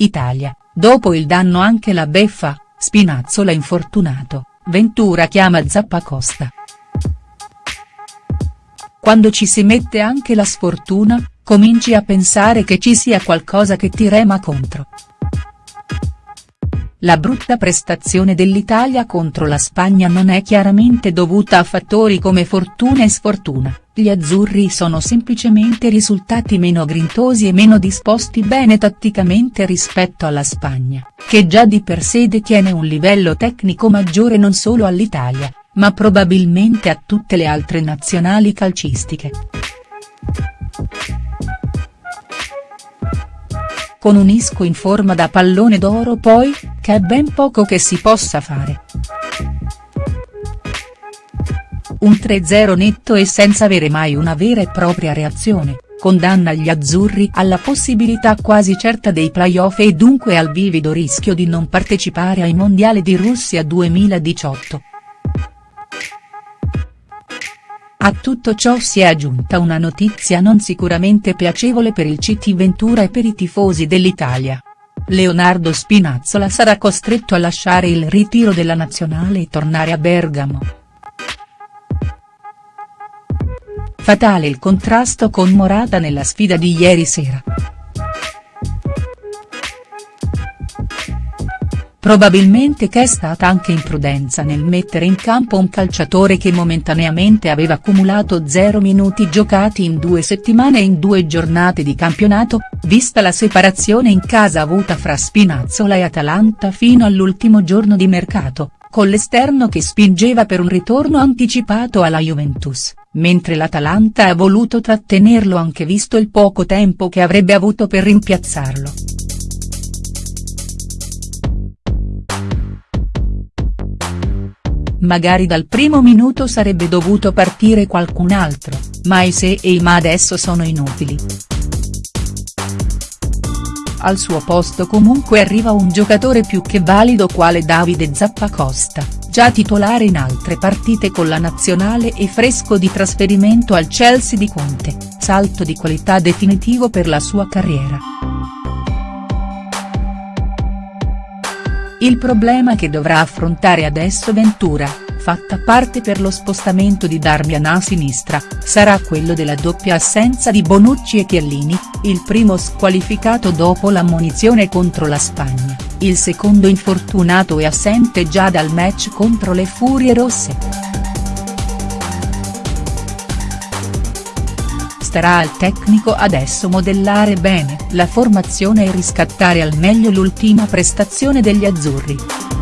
Italia, dopo il danno anche la beffa, Spinazzola infortunato, Ventura chiama Zappacosta. Quando ci si mette anche la sfortuna, cominci a pensare che ci sia qualcosa che ti rema contro. La brutta prestazione dell'Italia contro la Spagna non è chiaramente dovuta a fattori come fortuna e sfortuna, gli azzurri sono semplicemente risultati meno grintosi e meno disposti bene tatticamente rispetto alla Spagna, che già di per sé detiene un livello tecnico maggiore non solo all'Italia, ma probabilmente a tutte le altre nazionali calcistiche. Con un Isco in forma da pallone d'oro poi, che è ben poco che si possa fare. Un 3-0 netto e senza avere mai una vera e propria reazione, condanna gli azzurri alla possibilità quasi certa dei playoff e dunque al vivido rischio di non partecipare ai mondiali di Russia 2018. A tutto ciò si è aggiunta una notizia non sicuramente piacevole per il CT Ventura e per i tifosi dell'Italia. Leonardo Spinazzola sarà costretto a lasciare il ritiro della nazionale e tornare a Bergamo. Fatale il contrasto con Morata nella sfida di ieri sera. Probabilmente che è stata anche imprudenza nel mettere in campo un calciatore che momentaneamente aveva accumulato 0 minuti giocati in due settimane e in due giornate di campionato, vista la separazione in casa avuta fra Spinazzola e Atalanta fino all'ultimo giorno di mercato, con l'esterno che spingeva per un ritorno anticipato alla Juventus, mentre l'Atalanta ha voluto trattenerlo anche visto il poco tempo che avrebbe avuto per rimpiazzarlo. Magari dal primo minuto sarebbe dovuto partire qualcun altro, ma i se e i ma adesso sono inutili. Al suo posto comunque arriva un giocatore più che valido quale Davide Zappacosta, già titolare in altre partite con la nazionale e fresco di trasferimento al Chelsea di Conte, salto di qualità definitivo per la sua carriera. Il problema che dovrà affrontare adesso Ventura, fatta parte per lo spostamento di Darmian a sinistra, sarà quello della doppia assenza di Bonucci e Chiellini, il primo squalificato dopo l'ammonizione contro la Spagna, il secondo infortunato e assente già dal match contro le Furie Rosse. Starà al tecnico adesso modellare bene la formazione e riscattare al meglio l'ultima prestazione degli azzurri.